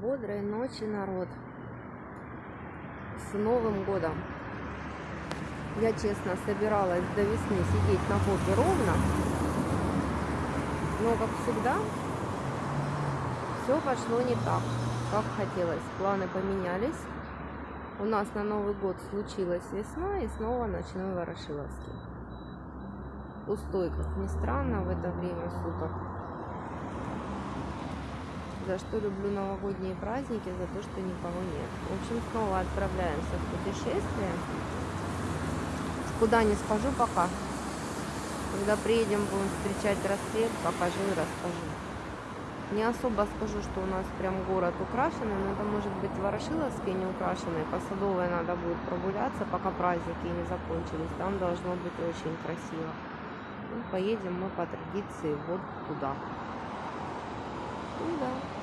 Бодрой ночи, народ. С Новым годом. Я, честно, собиралась до весны сидеть на попе ровно. Но, как всегда, все пошло не так, как хотелось. Планы поменялись. У нас на Новый год случилась весна и снова ночной Ворошиловский. Пустой, как ни странно, в это время суток. За что люблю новогодние праздники, за то, что никого нет. В общем, снова отправляемся в путешествие. Куда не скажу пока. Когда приедем, будем встречать рассвет, покажу и расскажу. Не особо скажу, что у нас прям город украшенный, но это может быть Ворошиловский не украшенный. По Садовой надо будет прогуляться, пока праздники не закончились. Там должно быть очень красиво. Ну, поедем мы по традиции вот туда. Ну да.